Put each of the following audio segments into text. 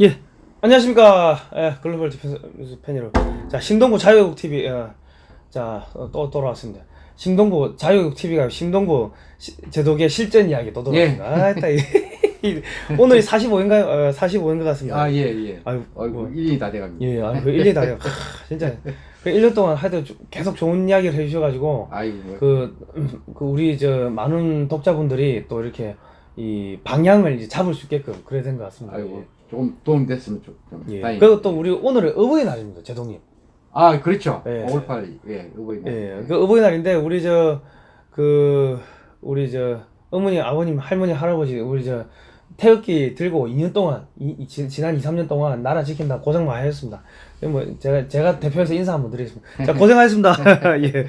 예, 안녕하십니까. 예, 글로벌 디펜스 팬 여러분. 자, 신동구 자유국 TV, 예, 자, 어, 또 돌아왔습니다. 신동구 자유국 TV가 신동구 시, 제독의 실전 이야기 또 돌아왔습니다. 아, 이, 이, 오늘이 45인가요? 어, 45인 것 같습니다. 아, 예, 예. 아유, 아이고, 뭐. 1년이 다 돼갑니다. 예, 아, 그 1년 다 돼요. 하, 진짜. 그 1년 동안 하여튼 좀 계속 좋은 이야기를 해주셔가지고, 아이고, 뭐. 그, 음, 그 우리 저 많은 독자분들이 또 이렇게 이 방향을 이제 잡을 수 있게끔 그래야 된 것 같습니다. 아이고, 조금 도움 됐으면 좀, 좀 예. 예. 그리고 또 우리 오늘은 어버이 날입니다, 제동님. 아, 그렇죠. 예. 5월 8일, 예, 어버이 날. 예, 그 어버이 날인데 우리 저 그 우리 저 어머니, 아버님, 할머니, 할아버지 우리 저 태극기 들고 2년 동안 이, 이 지- 지난 2, 3년 동안 나라 지킨다 고생 많이 하셨습니다. 뭐 제가 제가 대표해서 인사 한번 드리겠습니다. 자 고생하셨습니다. 예.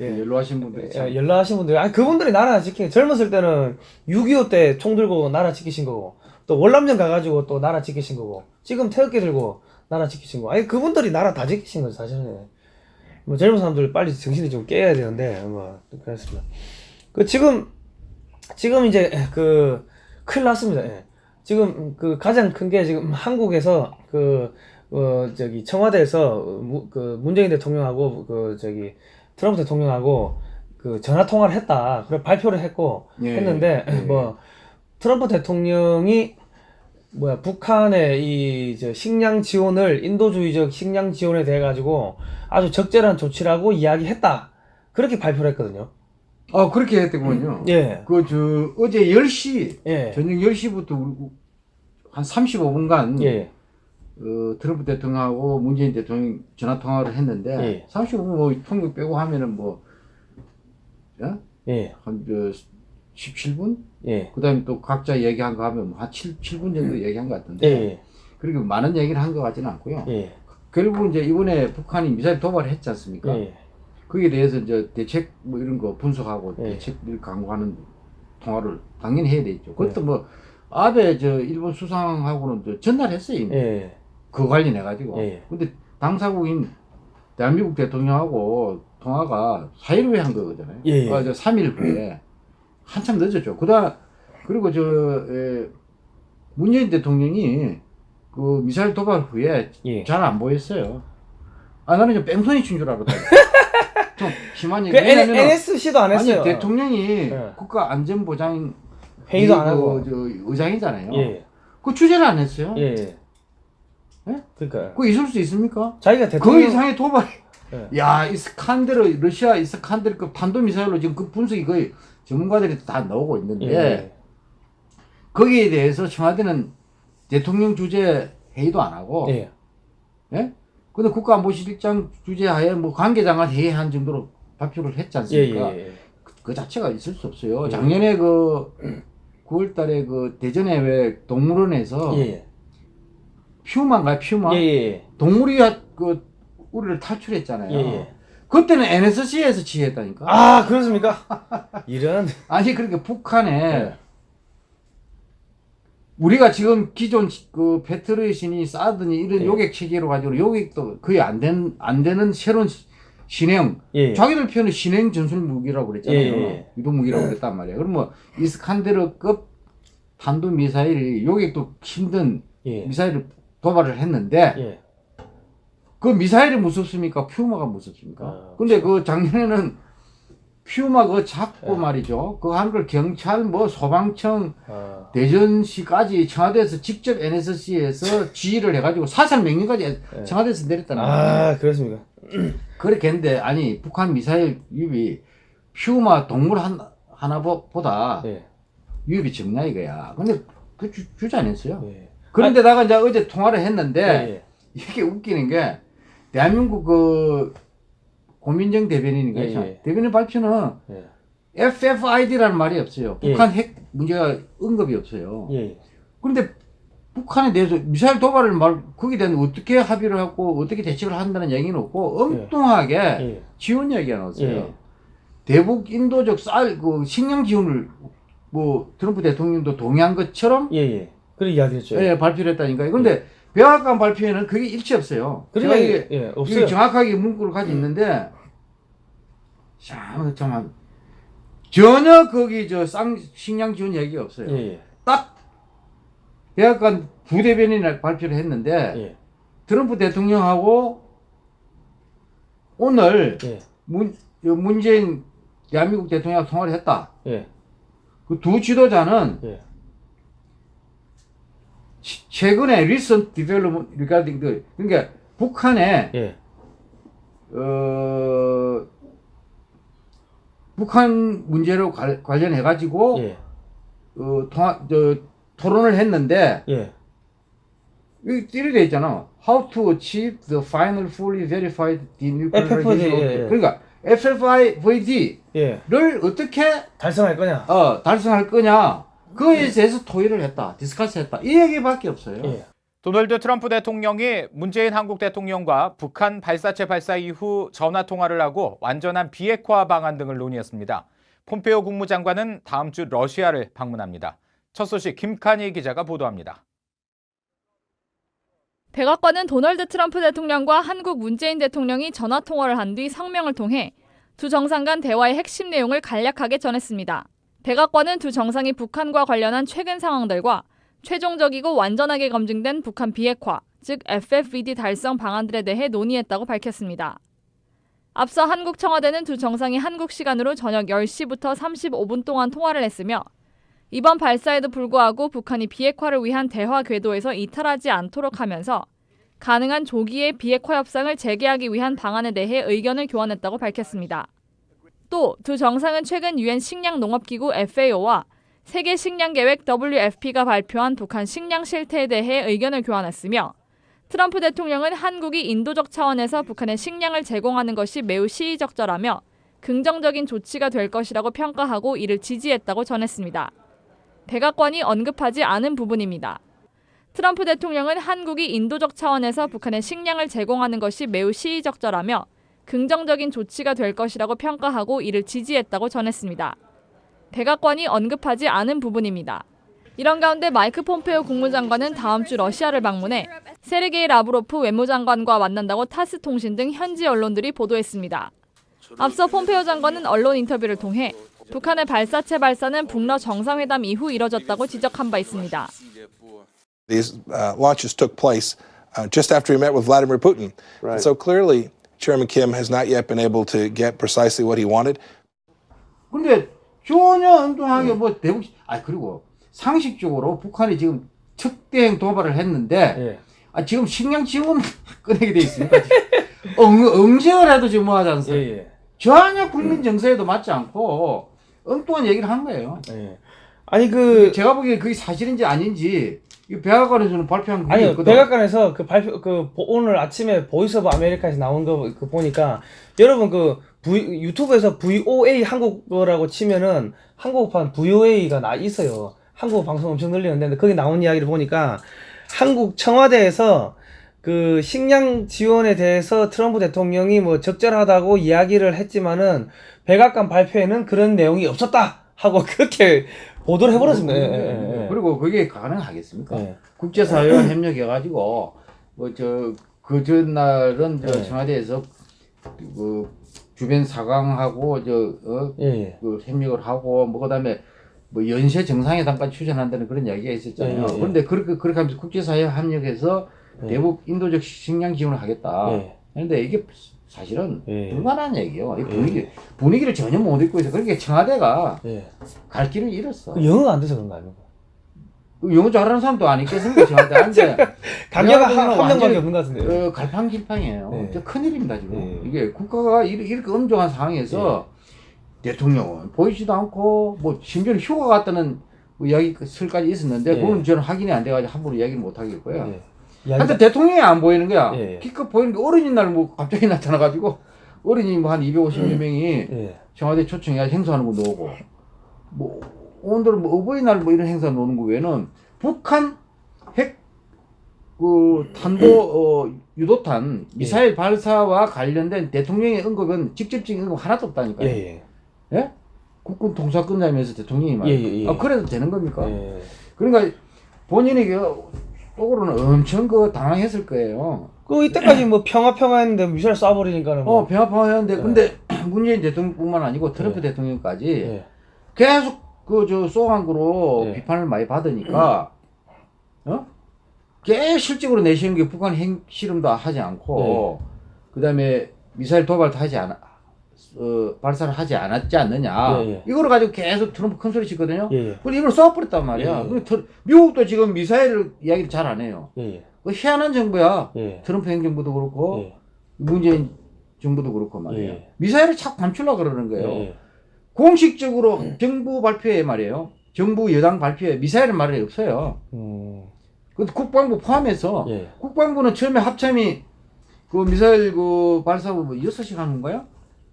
예. 연로하신 분들이 참. 예, 연락하신 분들, 아 그분들이 나라 지킨 젊었을 때는 6.25 때 총 들고 나라 지키신 거고 또 월남전 가가지고 또 나라 지키신 거고 지금 태극기 들고 나라 지키신 거. 아니 그분들이 나라 다 지키신 거죠 사실은. 뭐 젊은 사람들 빨리 정신이 좀 깨야 되는데 뭐 그렇습니다. 그 지금 지금 이제 그 큰일 났습니다. 예. 지금 그 가장 큰 게 지금 한국에서 그 어 저기 청와대에서 무, 그 문재인 대통령하고 그 저기 트럼프 대통령하고 그 전화 통화를 했다. 그래 발표를 했고 예, 했는데 예. 뭐 트럼프 대통령이 뭐야 북한의 이저 식량 지원을 인도주의적 식량 지원에 대해 가지고 아주 적절한 조치라고 이야기했다. 그렇게 발표를 했거든요. 아, 그렇게 했더군요. 예. 그, 저, 어제 10시, 예. 저녁 10시부터 한 35분간, 예. 어, 트럼프 대통령하고 문재인 대통령 전화 통화를 했는데, 예. 35분 뭐, 통역 빼고 하면은 뭐, 예? 예. 한, 저, 17분? 예. 그 다음에 또 각자 얘기한 거 하면 뭐한 7, 7분 정도 얘기한 것 예. 같은데, 예. 그리고 많은 얘기를 한 것 같지는 않고요. 예. 결국 이제 이번에 북한이 미사일 도발을 했지 않습니까? 예. 거기에 대해서 이제 대책 뭐 이런 거 분석하고 예. 대책을 강구하는 통화를 당연히 해야 되죠. 그것도 뭐 아베 저 일본 수상하고는 저 전날했어요 이미 예. 그 관련해 가지고. 예. 근데 당사국인 대한민국 대통령하고 통화가 4일 후에 한 거잖아요. 예, 예. 아, 저 3일 후에 한참 늦었죠. 그다 그리고 저 에, 문재인 대통령이 그 미사일 도발 후에 예. 잘 안 보였어요. 아 나는 좀 뺑소니 친 줄 알았다. 좀 심한 얘기. 그 N, NSC도 안 했어요. 아니 대통령이 예. 국가안전보장 회의도 안 그, 하고. 저 의장이잖아요. 예. 그 주제를 안 했어요. 예. 예. 예? 그러니까 그 있을 수 있습니까? 자기가 그 대통령 이상의 도발. 예. 야 이스칸데르 러시아 이스칸데르급 탄도 미사일로 지금 그 분석이 거의 전문가들이 다 나오고 있는데 예. 거기에 대해서 청와대는 대통령 주재 회의도 안 하고 예. 예? 근데 국가안보실장 주재하에 뭐 관계장관 회의한 정도로 발표를 했지 예. 않습니까? 예. 그, 그 자체가 있을 수 없어요. 예. 작년에 그 9월 달에 그 대전에 왜 동물원에서 예. 퓨마인가요? 퓨마? 예. 예. 동물이 그 우리를 탈출했잖아요. 예. 예. 그때는 NSC에서 지휘했다니까. 아, 그렇습니까? 이런 아니 그러니까 북한에 예. 우리가 지금 기존 그 배틀의신이 싸더니 이런 예. 요객 체계로 가지고 요객도 거의 안 된 안 되는 새로운 시- 신형 예. 자기들 표현은 신형 전술 무기라고 그랬잖아요. 예, 예. 유도 무기라고 그랬단 말이야. 그럼 뭐 이스칸데르급 탄도 미사일이 요객도 힘든 예. 미사일을 도발을 했는데 예. 그 미사일이 무섭습니까? 퓨마가 무섭습니까? 아, 근데 그 작년에는 퓨마 그거 잡고 예. 말이죠. 하는 걸 경찰 뭐 소방청 아. 대전시까지 청와대에서 직접 NSC에서 지휘를 해가지고 사살 명령까지 예. 청와대에서 내렸다는 거예요. 아, 그렇습니까? 그렇게 했는데 아니 북한 미사일 유입이 퓨마 동물 한, 하나보다 예. 유입이 적냐 이거야. 근데 그 주, 주지 않았어요. 예. 그런데다가 이제 어제 통화를 했는데 예. 이게 웃기는 게 대한민국 그 고민정 대변인인가 예, 요 예. 대변인 발표는 예. FFID라는 말이 없어요. 예. 북한 핵 문제가 언급이 없어요. 예. 그런데 북한에 대해서 미사일 도발을 말 거기에 대한 어떻게 합의를 하고 어떻게 대책을 한다는 얘기는 없고 엉뚱하게 예. 지원 얘기가 나왔어요. 예. 대북 인도적 쌀 그 식량 지원을 뭐 트럼프 대통령도 동의한 것처럼 예. 예. 그렇게 이야기 했죠. 예, 발표를 했다니까요. 근데 백악관 발표에는 그게 일치 없어요. 그러니까 이게 예, 없어요. 정확하게 문구를 가지고 있는데 참 정말 전혀 거기 저 쌍 식량 지원 얘기가 없어요. 예. 예. 딱 백악관 부대변인을 발표를 했는데 예. 트럼프 대통령하고 오늘 예. 문, 문재인 대한민국 대통령하고 통화를 했다. 예. 그두 지도자는 최근에 recent development regarding the 그러니까 북한의 예. 어 북한 문제로 관련해 가지고 예. 어 통화 저 토론을 했는데 예. 여기 띠리돼 있잖아. How to achieve the final fully verified denuclearization. 예, 예. 그러니까 FFIVD를 예. 어떻게 달성할 거냐? 어, 달성할 거냐 그에 대해서 토의를 했다, 디스커스했다 이 얘기밖에 없어요. 예. 도널드 트럼프 대통령이 문재인 한국 대통령과 북한 발사체 발사 이후 전화 통화를 하고 완전한 비핵화 방안 등을 논의했습니다. 폼페오 국무장관은 다음 주 러시아를 방문합니다. 첫 소식 김칸희 기자가 보도합니다. 백악관은 도널드 트럼프 대통령과 한국 문재인 대통령이 전화 통화를 한 뒤 성명을 통해 두 정상 간 대화의 핵심 내용을 간략하게 전했습니다. 백악관은 두 정상이 북한과 관련한 최근 상황들과 최종적이고 완전하게 검증된 북한 비핵화, 즉 FFVD 달성 방안들에 대해 논의했다고 밝혔습니다. 앞서 한국 청와대는 두 정상이 한국 시간으로 저녁 10시부터 35분 동안 통화를 했으며 이번 발사에도 불구하고 북한이 비핵화를 위한 대화 궤도에서 이탈하지 않도록 하면서 가능한 조기의 비핵화 협상을 재개하기 위한 방안에 대해 의견을 교환했다고 밝혔습니다. 또 두 정상은 최근 유엔 식량 농업기구 FAO와 세계 식량 계획 WFP가 발표한 북한 식량 실태에 대해 의견을 교환했으며 트럼프 대통령은 한국이 인도적 차원에서 북한에 식량을 제공하는 것이 매우 시의적절하며 긍정적인 조치가 될 것이라고 평가하고 이를 지지했다고 전했습니다. 백악관이 언급하지 않은 부분입니다. 트럼프 대통령은 한국이 인도적 차원에서 북한에 식량을 제공하는 것이 매우 시의적절하며 긍정적인 조치가 될 것이라고 평가하고 이를 지지했다고 전했습니다. 백악관이 언급하지 않은 부분입니다. 이런 가운데 마이크 폼페오 국무장관은 다음 주 러시아를 방문해 세르게이 라브로프 외무장관과 만난다고 타스 통신 등 현지 언론들이 보도했습니다. 앞서 폼페오 장관은 언론 인터뷰를 통해 북한의 발사체 발사는 북러 정상회담 이후 이뤄졌다고 지적한 바 있습니다. These uh, launches took place uh, just after he met with Vladimir Putin. So clearly, Chairman Kim has not yet been able to get precisely what he wanted. 근데 전혀 엉뚱하게 뭐 대북 아 그리고 상식적으로 북한이 지금 특대행 도발을 했는데 예. 아 지금 식량 지원 꺼내게 돼 있습니까? 응, 응징을 해도 지금 뭐 하지 예. 않습니까? 예. 전혀 국민 정서에도 맞지 않고 엉뚱한 얘기를 한 거예요. 예. 아니 그 제가 보기에 그게 사실인지 아닌지 이 백악관에서는 발표한 게 아니 있거든. 백악관에서 그 발표 그 보- 오늘 아침에 보이스 오브 아메리카에서 나온 거 그 보니까 여러분 그 V, 유튜브에서 VOA 한국어라고 치면은 한국판 VOA가 나 있어요. 한국 방송 엄청 늘리는데 거기 나온 이야기를 보니까 한국 청와대에서 그 식량 지원에 대해서 트럼프 대통령이 뭐 적절하다고 이야기를 했지만은 백악관 발표에는 그런 내용이 없었다 하고 그렇게 보도를 해버렸습니다. 예, 예, 예. 그리고 그게 가능하겠습니까? 예. 국제사회와 협력해가지고 뭐 저 그 전날은 저 네. 청와대에서 그 주변 사강하고 저어 예, 예. 그 협력을 하고 뭐 그 다음에 뭐 연쇄 정상회담까지 추진한다는 그런 이야기가 있었잖아요. 예, 예, 예. 그런데 그렇게 그렇게 하면서 국제사회 합력해서 예. 대북 인도적 식량 지원을 하겠다. 예. 그런데 이게 사실은 예. 불가능한 얘기예요. 이 분위기 분위기를 전혀 못 읽고 있어. 그러니까 청와대가 예. 갈 길을 잃었어. 그 영어가 안 돼서 그런 거 아닙니까? 영어 잘하는 사람도 안 있겠습니까? 청와대 한데 대한민국은 한, 명밖에 없는 것 같은데. 어, 갈팡질팡이에요. 네. 진짜 큰일입니다 지금. 네. 이게 국가가 이렇게, 엄중한 상황에서 대통령은 보이지도 않고 뭐 심지어 휴가 갔다는 뭐 이야기 설까지 있었는데 네. 그건 저는 확인이 안 돼가지고 함부로 이야기를 못 하겠고요. 예. 하여튼 대통령이 안 보이는 거야. 예. 기껏 보이는 게 어린이 날 뭐 갑자기 나타나가지고 어린이 뭐 한 250여 명이 예. 청와대 초청해서 행사하는 것도 오고 뭐 오늘은 뭐 어버이날 뭐 이런 행사 노는 거 외에는 북한 핵 그 탄도 어, 유도탄 미사일 발사와 관련된 대통령의 언급은 직접적인 언급 하나도 없다니까요. 예. 예. 예? 국군 통사 끝나면서 대통령이 말. 예, 예, 예. 아 그래도 되는 겁니까? 예. 그러니까 본인이 그 속으로는 엄청 그 당황했을 거예요. 그 이때까지 뭐 평화 평화 했는데 미사일 쏴버리니까는 뭐. 어 배아파하는데 네. 근데 문재인 대통령뿐만 아니고 트럼프 네. 대통령까지 예. 계속 그저 거로 예. 비판을 많이 받으니까 어? 꽤 실적으로 내세운 게 북한 핵실험도 하지 않고 그다음에 미사일 도발도 하지 않아 어, 발사를 하지 않았지 않느냐 예, 예. 이거를 가지고 계속 트럼프 큰 소리 치거든요. 예, 예. 근데 이걸 쏴버렸단 말이야. 예, 예. 미국도 지금 미사일 이야기를 잘 안 해요. 예, 그 희한한 정부야. 예. 트럼프 행정부도 그렇고 예. 문재인 정부도 그렇고 말이에요. 예. 미사일을 자꾸 감추려고 그러는 거예요. 예. 공식적으로 정부 발표에 말이에요. 정부 여당 발표에 미사일은 말이 없어요. 음. 그 국방부 포함해서 예. 국방부는 처음에 합참이 그 미사일 그 발사고 뭐 6시간 하는 거야?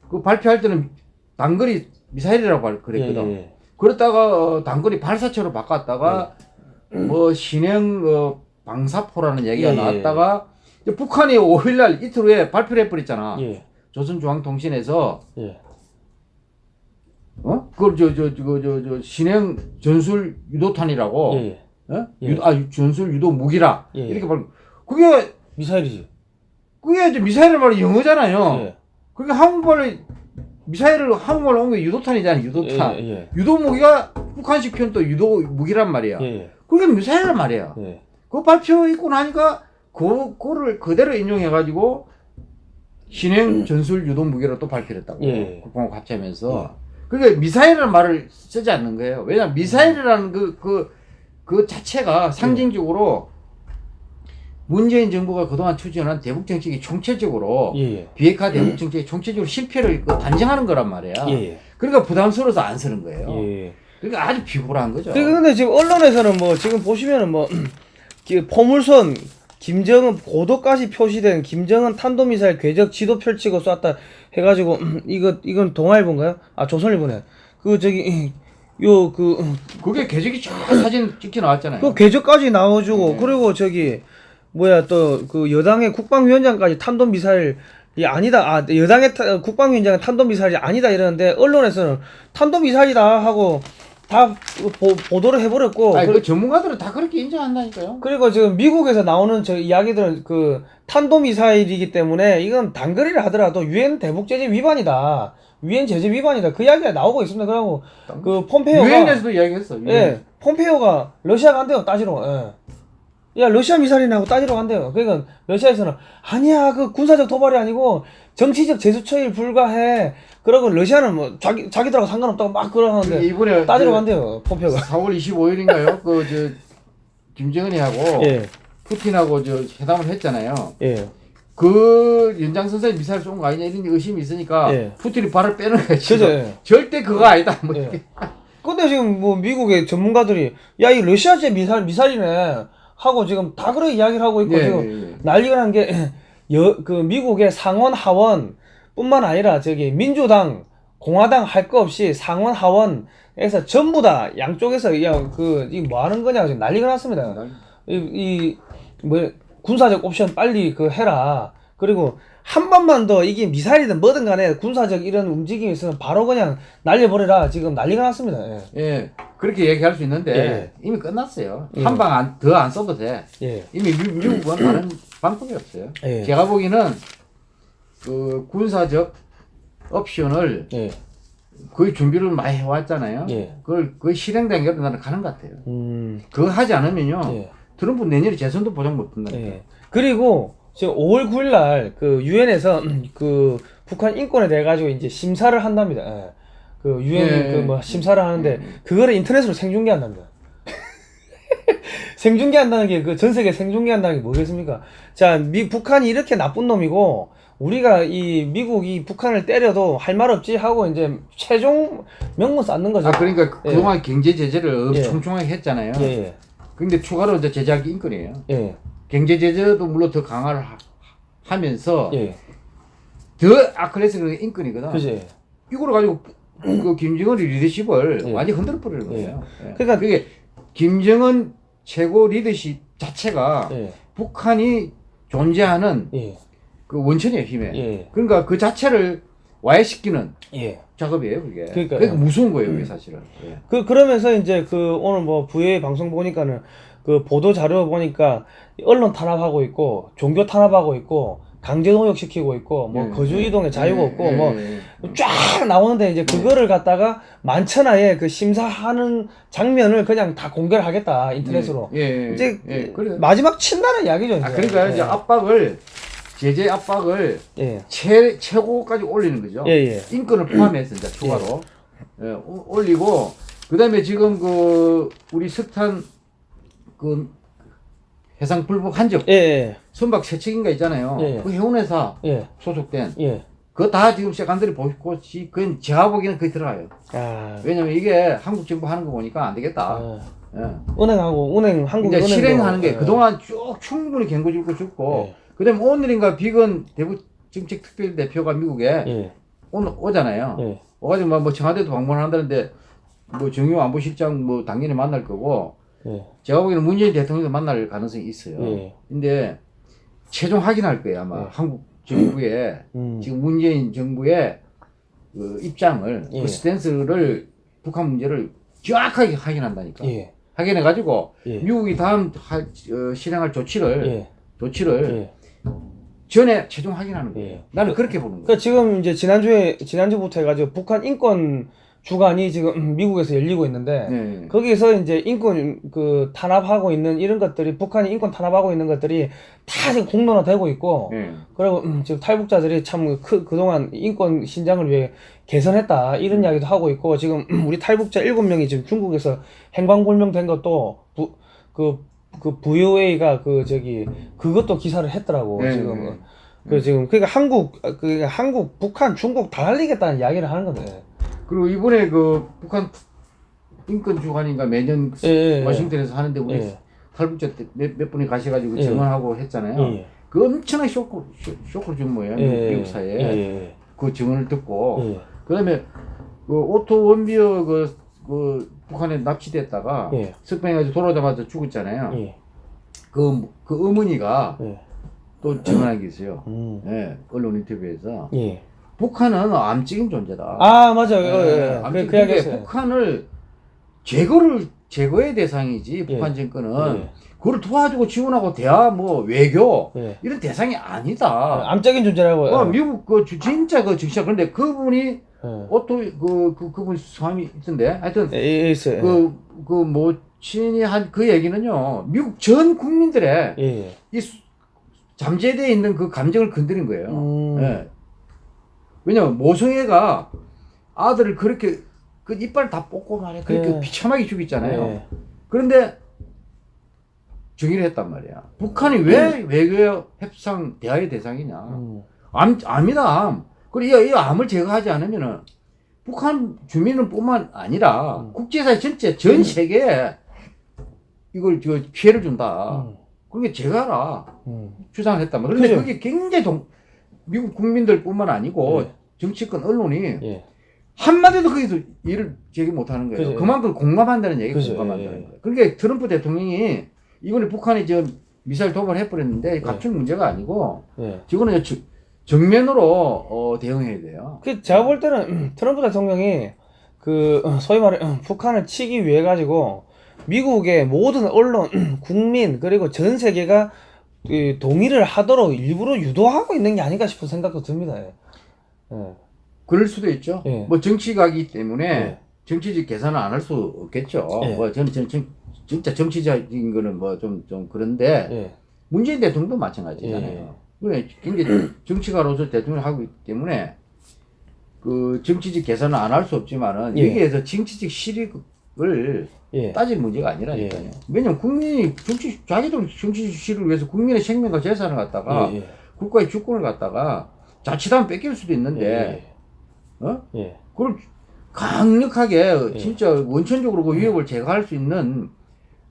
그 발표할 때는 단거리 미사일이라고 말- 그랬거든. 예, 예. 그러다가 어, 단거리 발사체로 바꿨다가 뭐 신형 어, 방사포라는 얘기가 예, 예. 나왔다가 북한이 5일날 이틀 후에 발표를 해버렸잖아. 예. 조선중앙통신에서 예. 어? 그걸 저 저 저 저 저 신형 전술 유도탄이라고 예. 예. 어? 예. 유도, 아 전술 유도 무기라 예, 예. 이렇게 말 그게 미사일이지. 그게 이제 미사일을 말이 영어잖아요. 예. 그게 한국말로 미사일을 한국말로 한게 유도탄이잖아 유도탄. 예, 예. 유도 무기가 북한식 표현 또 유도 무기란 말이야. 예. 예. 그게 미사일란 말이야. 예. 그 발표 있고 나니까 그 그거를 그대로 인용해 가지고 신행 전술 유도 무기로 또 발표를 했다고 예. 국방부 합치하면서 그게 미사일이라는 말을 쓰지 않는 거예요. 왜냐 미사일이라는 그그그 자체가 상징적으로 문재인 정부가 그동안 추진한 대북 정책이 총체적으로 예. 예. 비핵화 대북 정책이 총체적으로 실패를 그 단정하는 거란 말이야. 예. 예. 그러니까 부담스러워서 안 쓰는 거예요. 예. 그러니까 아주 비굴한 거죠. 그 근데 지금 언론에서는 뭐 지금 보시면은 뭐 그 포물선 김정은 고도까지 표시된 김정은 탄도미사일 궤적 지도 펼치고 쐈다 해가지고 이거 이건 동아일보인가요? 아 조선일보네. 그 저기 요 그 그게 계적이 쫙 사진 찍혀 나왔잖아요. 그 궤적까지 나와주고 네. 그리고 저기 뭐야 또 그 여당의 국방위원장까지 탄도 미사일 이 아니다 아 여당의 타- 국방위원장은 탄도 미사일이 아니다 이러는데 언론에서는 탄도 미사일이다 하고 다 보, 보도를 해버렸고 아니, 그- 그 전문가들은 다 그렇게 인정한다니까요. 그리고 지금 미국에서 나오는 저 이야기들은 그 탄도 미사일이기 때문에 이건 단거리를 하더라도 유엔 대북 제재 위반이다 유엔 제재 위반이다 그 이야기가 나오고 있습니다 그리고 그 폼페이오가 유엔에서도 이야기했어. 유엔. 예, 폼페이오가 러시아가 간대요 따지러. 예. 야 러시아 미사일이나 하고 따지러 간대요. 그러니까 러시아에서는 아니야 그 군사적 도발이 아니고 정치적 제스처에 불과해. 그러고 러시아는 뭐 자기 자기들하고 상관없다고 막 그러는데 이번에 따지러 그 간대요 폼페이오가. 4월 25일인가요? 그 저 김정은이하고 예, 푸틴하고 저 회담을 했잖아요. 예, 그 연장선상에 미사일 쏜 거 아니냐 이런 의심이 있으니까 예. 푸틴이 발을 빼는 거야 지금. 그죠. 예. 절대 그거 아니다. 뭐 예. 근데 지금 뭐 미국의 전문가들이 야 이 러시아제 미사일 미사일이네 하고 지금 다 그렇게 이야기를 하고 있고 예, 지금 예, 예. 난리가 난게 여그 미국의 상원 하원 뿐만 아니라 저기 민주당 공화당 할 거 없이 상원 하원에서 전부 다 양쪽에서 야그이 뭐 하는 거냐 지금 난리가 났습니다. 이뭐 군사적 옵션 빨리 그 해라. 그리고 한 번만 더 이게 미사일이든 뭐든 간에 군사적 이런 움직임이 있으면 바로 그냥 날려버려라. 지금 난리가 났습니다. 예. 예. 그렇게 얘기할 수 있는데 예. 이미 끝났어요. 예. 한방 더 안 써도 돼. 예. 이미 미, 미 국은 다른 방법이 없어요. 예. 제가 보기에는 그 군사적 옵션을 예. 거의 준비를 많이 해왔잖아요. 예. 그걸 거의 실행된 게 나는 가는 것 같아요. 음. 그거 하지 않으면요. 예. 트럼프 내년에 재선도 보장 못 한다니까. 예. 그리고 지금 5월 9일 날 그 유엔에서 그 북한 인권에 대해 가지고 이제 심사를 한답니다. 예. 그 유엔 예. 그뭐 심사를 하는데 그거를 인터넷으로 생중계한답니다. 생중계한다는 게 그 전 세계 생중계한다는 게 뭐겠습니까? 자, 미 북한이 이렇게 나쁜 놈이고 우리가 이 미국이 북한을 때려도 할 말 없지 하고 이제 최종 명분 쌓는 거죠. 아 그러니까 예. 그동안 경제 제재를 예. 촘촘하게 했잖아요. 예, 예. 근데 추가로 이제 제재할 게 인권이에요. 예. 경제 제재도 물론 더 강화를 하, 하면서 예. 더 아클레스는 인권이거든. 그지. 이걸 가지고 그 김정은의 리더십을 예. 완전 히 흔들어 버리는 거예요. 예. 그러니까- 그게 김정은 최고 리더십 자체가 예. 북한이 존재하는 예. 그 원천이에요 힘에. 예. 그러니까 그 자체를 와해시키는 예. 작업이에요 그게. 음. 그러니까 무서운 거예요 그게 사실은. 예. 그 그러면서 이제 그 오늘 뭐 부의 방송 보니까는 그 보도 자료 보니까 언론 탄압하고 있고 종교 탄압하고 있고 강제 농역시키고 있고 뭐 예, 거주 예. 이동의 자유가 예, 없고 예, 뭐 예. 쫙 나오는데 이제 그거를 갖다가 만천하에 그 심사하는 장면을 그냥 다 공개를 하겠다 인터넷으로 이제. 마지막 친다는 이야기죠. 이제. 아, 그러니까 이제 예. 압박을 제재 압박을 예. 최 최고까지 올리는 거죠. 인권을 포함해서 이제 추가로 올리고 그다음에 지금 그 우리 석탄 그 해상 불복 한적 예, 예, 선박 세척인가 있잖아요. 예. 그 해운회사 예, 소속된 예. 그거 다 지금 세관들이 보고 그건 제가 보기에는 거의 들어가요. 아, 왜냐면 이게 한국 정부 하는 거 보니까 안 되겠다. 아, 예. 은행하고 은행 한국 이제 실행하는 게 예. 그동안 쭉 충분히 경고 줄고 예. 그다음에 오늘인가 비건 대북 정책 특별 대표가 미국에 예, 오늘 오잖아요. 예, 와가지고 뭐, 뭐 청와대도 방문한다는데 뭐 정유 안보실장 뭐 당연히 만날 거고 예, 제가 보기에는 문재인 대통령도 만날 가능성이 있어요. 예. 근데 최종 확인할 거예요 아마 예. 한국 정부의 음, 지금 문재인 정부의 그 입장을 예. 그 스탠스를 북한 문제를 정확하게 확인한다니까. 예, 확인해 가지고 예. 미국이 다음 할, 어, 실행할 조치를 예, 조치를 예. 전에 최종 확인하는 거예요. 예. 나는 그렇게 보는 거예요. 그러니까 지금 이제 지난주에 지난주부터 해가지고 북한 인권 주간이 지금 미국에서 열리고 있는데 네. 거기서 이제 인권 그 탄압하고 있는 이런 것들이 북한이 인권 탄압하고 있는 것들이 다 지금 공론화되고 있고 네. 그리고 음, 지금 탈북자들이 참 그, 그동안 인권 신장을 위해 개선했다 이런 이야기도 하고 있고 지금 우리 탈북자 일곱 명이 지금 중국에서 행방불명된 것도 부, 그, 그 VOA가 그 저기 그것도 기사를 했더라고 네, 지금 네. 그 지금 그러니까 한국 그 한국 북한 중국 다 날리겠다는 이야기를 하는 건데 그리고 이번에 그 북한 인권 주간인가 매년 예, 예, 예. 워싱턴에서 하는데 우리 예. 탈북자 때 몇, 몇 분이 가셔가지고 예. 증언하고 했잖아요. 예, 그 엄청난 쇼크, 쇼, 쇼크를 준 거예요. 예, 미국, 예, 사회에. 예, 그 증언을 듣고. 예, 그다음에 그 오토 원비어 그, 그 북한에 납치됐다가 예. 석방해가지고 돌아오자마자 죽었잖아요. 예, 그, 그 어머니가 예. 또 증언한 게 있어요. 음. 예, 언론 인터뷰에서. 예. 북한은 암적인 존재다. 아 맞아요. 예, 예, 예. 그, 암적인 그. 북한을 제거를 제거의 대상이지 북한 정권은 예. 그걸 도와주고 지원하고 대화 뭐 외교 예. 이런 대상이 아니다. 암적인 존재라고. 어, 예. 미국 그 주- 진짜 그 정치자 그런데 그분이 예. 오토 그, 그 그분 성함이 있던데 하여튼 예, 예. 그그 모친이 한 그 얘기는요 미국 전 국민들의 예. 예. 이 수- 잠재되어 있는 그 감정을 건드린 거예요. 음. 예. 왜냐면 모성애가 아들을 그렇게 그 이빨 다 뽑고 말해 그렇게 예. 비참하게 죽였잖아요. 예. 그런데 정의를 했단 말이야. 북한이 왜 외교 협상 대화의 대상이냐? 음. 암, 암이다, 암. 그리고 이, 이 암을 제거하지 않으면은 북한 주민은 뿐만 아니라 음. 국제사회 전체, 전 세계에 이걸 저 피해를 준다. 음. 그게 제거하라. 음. 주장을 했단 말이야. 그런데. 그게 굉장히 동, 미국 국민들 뿐만 아니고 예. 정치권 언론이 예. 한마디도 거기서 일을 제기 못하는 거예요. 그죠. 그만큼 공감한다는 얘기 그죠. 공감한다는 예, 예. 거예요. 그러니까 트럼프 대통령이 이번에 북한이 저 미사일 도발을 네. 해버렸는데 갑질 문제가 아니고 예. 지금은 저- 정면으로 어, 대응해야 돼요. 그 제가 볼 때는 트럼프 대통령이 그 어, 소위 말해 어, 북한을 치기 위해 가지고 미국의 모든 언론, 국민 그리고 전 세계가 그 동의를 하도록 일부러 유도하고 있는 게 아닌가 싶은 생각도 듭니다. 예. 예. 그럴 수도 있죠. 예. 뭐 정치가기 때문에 예. 정치적 계산을 안 할 수 없겠죠. 예. 뭐 저는 전, 전, 진짜 정치적인 거는 뭐좀좀 그런데 예. 문재인 대통령도 마찬가지잖아요. 예. 그래 굉장히 정치가로서 대통령을 하고 있기 때문에 그 정치적 계산을 안 할 수 없지만은 예. 여기에서 정치적 실익을 예. 따질 문제가 아니라니까요. 예. 왜냐면 국민이 정치 자기들 정치 실익을 위해서 국민의 생명과 재산을 갖다가 예. 예. 국가의 주권을 갖다가 자칫하면 뺏길 수도 있는데 어? 예. 그걸 강력하게 예. 진짜 원천적으로 그 위협을 제거할 수 있는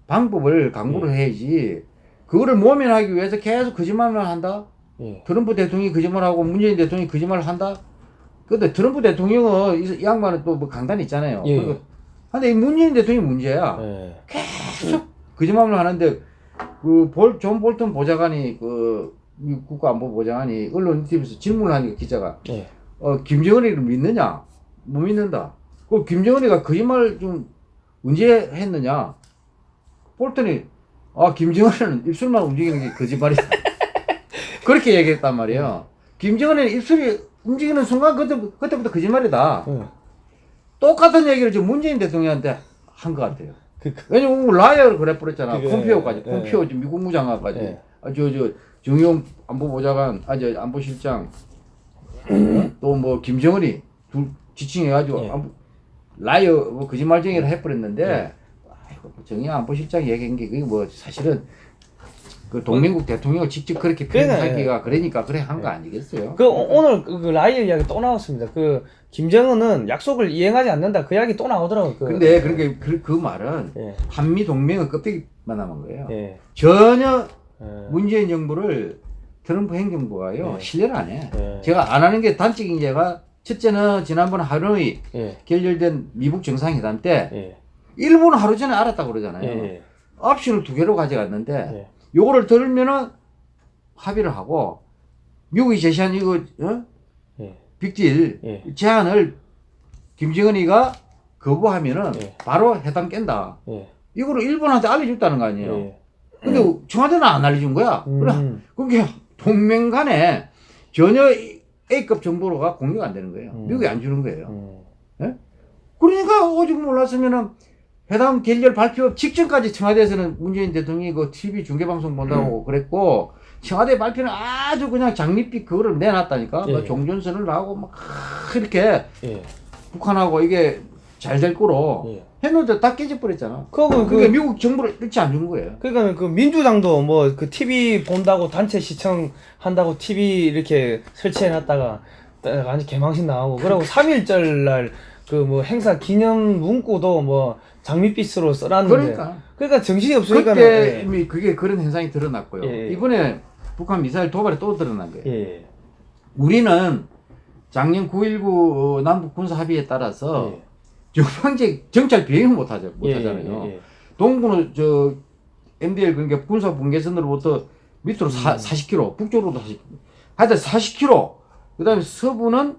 방법을 강구를 해야지 그거를 모면하기 위해서 계속 거짓말만 한다 예. 트럼프 대통령이 거짓말하고 문재인 대통령이 거짓말을 한다 근데 트럼프 대통령은 이, 이 양반은 또 뭐 강단이 있잖아요 예. 그리고 근데 이 문재인 대통령이 문제야 예. 계속 거짓말을 하는데 그볼존 볼턴 보좌관이 그 미국 국가안보 보좌관이 언론 인터뷰에서 질문을 하니까 기자가 예. 어, 김정은이를 믿느냐? 못 믿는다. 그 김정은이가 거짓말 좀 언제 했느냐? 볼턴이 아 김정은은 입술만 움직이는 게 거짓말이다. 그렇게 얘기했단 말이에요. 김정은의 입술이 움직이는 순간 그때, 그때부터 거짓말이다. 예. 똑같은 얘기를 지금 문재인 대통령한테 한 것 같아요. 그, 그, 왜냐면 liar를 그래 버렸잖아. 그게, 폼페오까지. 예. 지금 미 국무장관까지. 예. 아, 저, 저, 정용 안보보좌관, 아, 저, 안보실장, 또 뭐, 김정은이 둘 지칭해가지고, 예. 안보, liar, 뭐, 거짓말쟁이를 해버렸는데, 아이고, 뭐 정용 안보실장 얘기한 게, 그게 뭐, 사실은, 그 동맹국 대통령을 직접 그렇게 표현하기가 그러니까 그래 한 거 아니겠어요? 그 오- 오늘 그, 그 liar 이야기 또 나왔습니다. 그 김정은은 약속을 이행하지 않는다. 그 이야기 또 나오더라고. 그, 근데 그러니까 그, 그 말은 예. 한미 동맹은 껍데기만 남은 거예요. 예. 전혀 예. 문재인 정부를 트럼프 행정부가요 네. 신뢰를 안 해. 네. 제가 안 하는 게 단적인 예가 첫째는 지난번 하노이 예. 결렬된 미국 정상회담 때 예. 일본 하루 전에 알았다고 그러잖아요. 예. 옵션을 두 개로 가져갔는데 예. 요거를 들으면은 합의를 하고 미국이 제시한 이거 어? 예. 빅딜 예. 제안을 김정은이가 거부하면은 예. 바로 해당 깬다. 예. 이거를 일본한테 알려줬다는 거 아니에요. 예. 근데 청와대는 안 알려준 거야. 그래 음. 그게 동맹 간에 전혀 이- A급 정보가 공유가 안 되는 거예요. 음. 미국이 안 주는 거예요. 음. 그러니까 오직 몰랐으면은 회담 결렬 발표 직전까지 청와대에서는 문재인 대통령이 그 TV 중계방송 음. 본다고 그랬고 청와대 발표는 아주 그냥 장밋빛 그거를 내놨다니까. 예. 뭐 종전선을 하고 막 이렇게 예. 북한하고 이게 잘 될 거로 예. 했는데 다 깨져버렸잖아. 그거 그 그게 미국 정부를 일치 안 준 거예요. 그러니까 그 민주당도 뭐 그 TV 본다고 단체 시청한다고 TV 이렇게 설치해 놨다가 완전 개망신 나오고 그리고 3일절 날 그 뭐 행사 기념 문구도 뭐 장밋빛으로 써놨는데 그러니까. 그러니까 정신이 없으니까 그때 이미 그게 그런 현상이 드러났고요. 예, 예. 이번에 북한 미사일 도발이 또 드러난 거예요. 예. 우리는 작년 9.19 남북 군사 합의에 따라서 예. 정방제 정찰 비행을 못 하죠. 못 예, 하잖아요. 예, 예. 동부는 저 MDL 그러니까 군사 분계선으로부터 밑으로 사, 음. 40km, 북쪽으로도 40km. 하여튼 40km. 그 다음에 서부는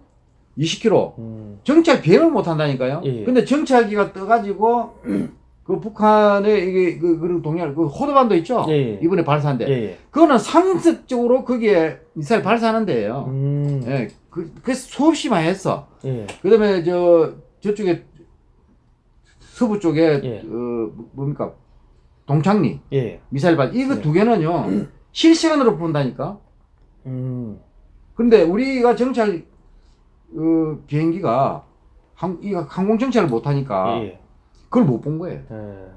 20km. 음. 정찰 비행을 못 한다니까요. 예. 근데 정찰기가 떠가지고 그 북한의 이게 그 그런 동양 그 호도반도 있죠. 예, 예. 이번에 발사한 데. 예, 예. 그거는 상습적으로 거기에 미사일 발사하는 데예요. 음. 예. 그, 그 수없이 많이 했어. 예. 그다음에 저 저쪽에 서부 쪽에 예. 어 뭡니까 동창리 예. 미사일 발 이거 예. 두 개는요 실시간으로 본다니까. 음. 근데 우리가 정찰 어, 비행기가 항, 이 항공 정찰을 못 하니까 예. 그걸 못 본 거예요. 예.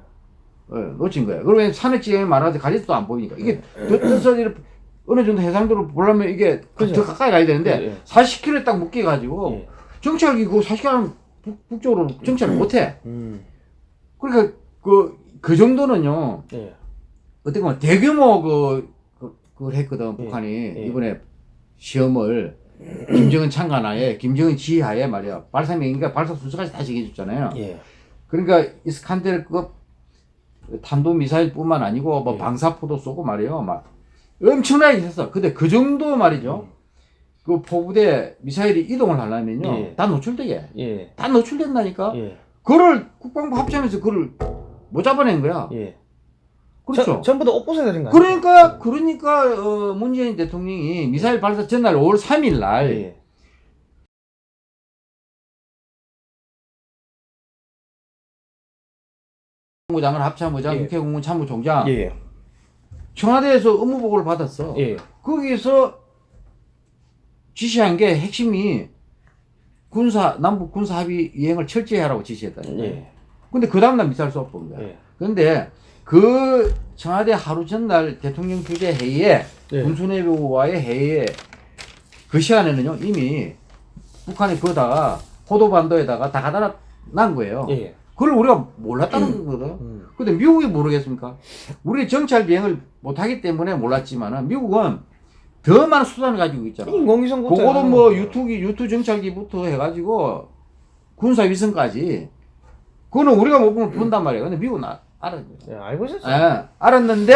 어, 놓친 거예요. 그러면 지형이 많아서 가리도 안 보이니까 이게 더 떠서 이렇게 어느 정도 해상도로 보려면 이게 그죠. 더 가까이 가야 되는데 예, 예. 40km에 딱 묶여가지고 예. 정찰기 그 40km 북, 북쪽으로 정찰을 못 해. 음. 그러니까 그, 그 정도는요, 예. 어떻게 보면 대규모 그, 그, 그걸 했거든, 예, 북한이. 예. 이번에 시험을 김정은 창간하에, 김정은 지휘하에 말이야. 발사 명인가 발사 순서까지 다 정해줬잖아요. 예. 그러니까 이스칸데르급 탄도 미사일 뿐만 아니고 뭐 예. 방사포도 쏘고 말이에요. 막 엄청나게 했어. 근데 그 정도 말이죠. 그 포부대 미사일이 이동을 하려면요. 예. 다 노출되게. 예. 다 노출된다니까? 예. 그거를 국방부 합참에서 그걸 못 잡아낸 거야. 예. 그렇죠. 저- 전부 다 옷 벗어 드린 거? 그러니까 그러니까 어, 문재인 대통령이 미사일 발사 전날 5월 3일 날 예. 국무장관 합참의장, 예. 국회국무 참모총장 예. 청와대에서 업무 보고를 받았어. 예. 거기서 지시한 게 핵심이 군사 남북 군사 합의 이행을 철저히 하라고 지시했다. 예. 근데 그 다음날 미사일 쏘본 거야. 예. 그런데 그 청와대 하루 전날 대통령 주재 회의에 예. 군수내부와의 회의에 그 시간에는요 이미 북한이 거다가 포도반도에다가 다 갖다 난 거예요. 예. 그걸 우리가 몰랐다는 거거든. 음. 근데 미국이 모르겠습니까? 우리 정찰 비행을 못하기 때문에 몰랐지만은 미국은 더 많은 수단을 가지고 있잖아. 인공위성 그거도 뭐 유투기 유투 정찰기부터 해가지고 군사 위성까지 그거는 우리가 못 보면 본단 말이에요. 근데 미국은 아, 알았어요. 예, 알고 있었어요. 예, 알았는데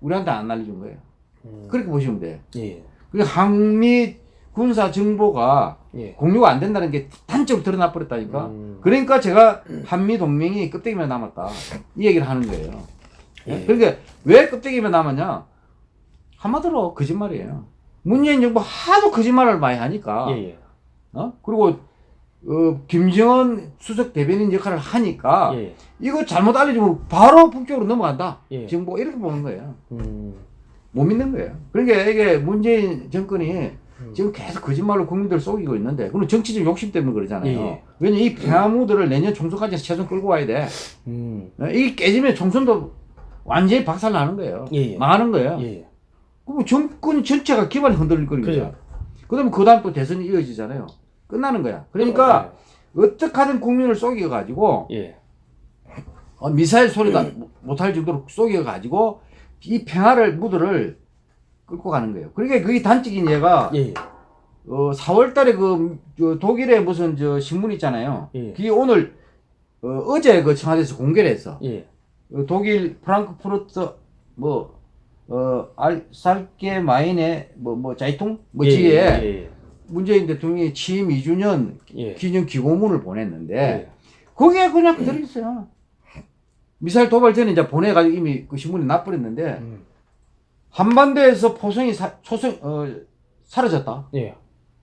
우리한테 안 알려준 거예요. 음. 그렇게 보시면 돼요. 예. 그 항미 군사 정보가 예. 공유가 안 된다는 게 단적으로 드러나 버렸다니까. 음. 그러니까 제가 한미 동맹이 껍데기만 남았다 이 얘기를 하는 거예요. 예? 예. 그러니까 왜 껍데기만 남았냐? 한마디로 거짓말이에요. 문재인 정부 하도 거짓말을 많이 하니까 예, 예. 어? 그리고 어, 김정은 수석 대변인 역할을 하니까 예. 이거 잘못 알려주면 바로 북쪽으로 넘어간다. 예. 지금 뭐 이렇게 보는 거예요. 음. 못 믿는 거예요. 그러니까 이게 문재인 정권이 음. 지금 계속 거짓말로 국민들을 속이고 있는데 그건 정치적 욕심 때문에 그러잖아요. 예, 예. 왜냐 이 평화무드를 내년 총선까지 최소한 끌고 와야 돼. 음. 이게 깨지면 총선도 완전히 박살 나는 거예요. 예, 예. 망하는 거예요. 예, 예. 그럼 정권 전체가 기반이 흔들릴 거니까. 그다음에 그 다음 또 대선이 이어지잖아요. 끝나는 거야. 그러니까 어떻게 하든 국민을 속여가지고 예. 어, 미사일 소리가 못할 정도로 속여가지고 이 평화를 무드를 끌고 가는 거예요. 그러니까 그게 단적인 예가 예. 예. 어, 4월달에 그, 저 독일에 무슨 저 신문 있잖아요. 예. 그게 오늘 어, 제그 청와대에서 공개를 했어. 예. 어, 독일 프랑크푸르트 뭐 어, 알, 살게 마인의 뭐, 뭐, 자이통? 뭐, 예, 지에 예, 예. 문재인 대통령이 취임 2주년 예. 기념 기고문을 보냈는데, 예. 거기에 그냥 들어있어요. 미사일 도발 전에 이제 보내가지고 이미 그 신문에 납부렸는데, 음. 한반도에서 포성이 사, 초성, 어, 사라졌다. 예.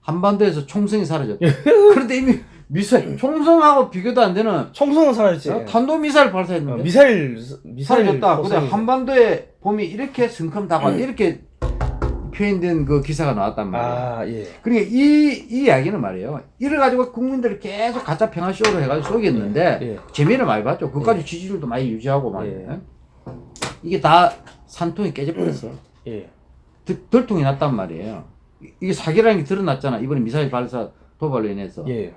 한반도에서 총성이 사라졌다. 그런데 이미 미사일, 총성하고 비교도 안 되는 총성은 사라졌지. 어, 탄도 미사일 어, 발사했는데, 미사일 미사일 사라졌다. 근데. 한반도에 봄이 이렇게 성큼다고 이렇게 표현된 그 기사가 나왔단 말이에요. 아 예. 그러니까 이, 이 이야기는 말이에요. 이래 가지고 국민들을 계속 가짜 평화쇼로 해가지고 속였는데 예. 재미를 많이 봤죠. 그까지 지지율도 많이 유지하고 막. 예. 이게 다 산통이 깨져버렸어. 예. 들- 들통이 났단 말이에요. 이- 이게 사기라는 게 드러났잖아. 이번에 미사일 발사 도발로 인해서. 예.